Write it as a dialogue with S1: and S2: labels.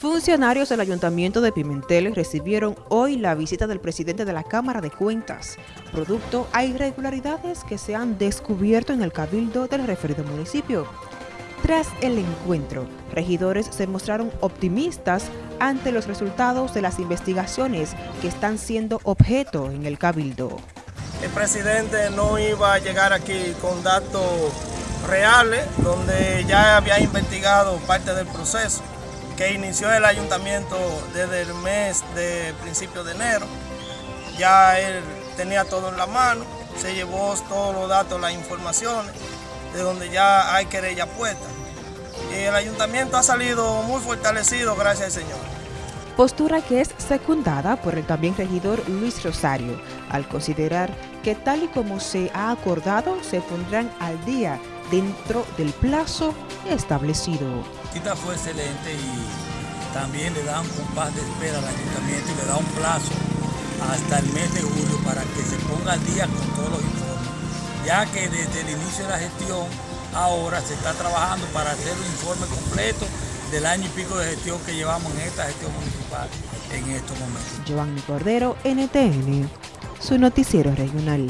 S1: Funcionarios del Ayuntamiento de Pimentel recibieron hoy la visita del presidente de la Cámara de Cuentas, producto a irregularidades que se han descubierto en el cabildo del referido municipio. Tras el encuentro, regidores se mostraron optimistas ante los resultados de las investigaciones que están siendo objeto en el cabildo.
S2: El presidente no iba a llegar aquí con datos reales, donde ya había investigado parte del proceso que inició el ayuntamiento desde el mes de principio de enero. Ya él tenía todo en la mano, se llevó todos los datos, las informaciones, de donde ya hay querella puesta. Y el ayuntamiento ha salido muy fortalecido, gracias al Señor.
S1: Postura que es secundada por el también regidor Luis Rosario, al considerar que tal y como se ha acordado, se pondrán al día dentro del plazo establecido.
S3: La fue excelente y también le da un compás de espera al ayuntamiento y le da un plazo hasta el mes de julio para que se ponga al día con todos los informes, ya que desde el inicio de la gestión ahora se está trabajando para hacer un informe completo del año y pico de gestión que llevamos en esta gestión municipal en estos momentos.
S1: Giovanni Cordero, NTN, su noticiero regional.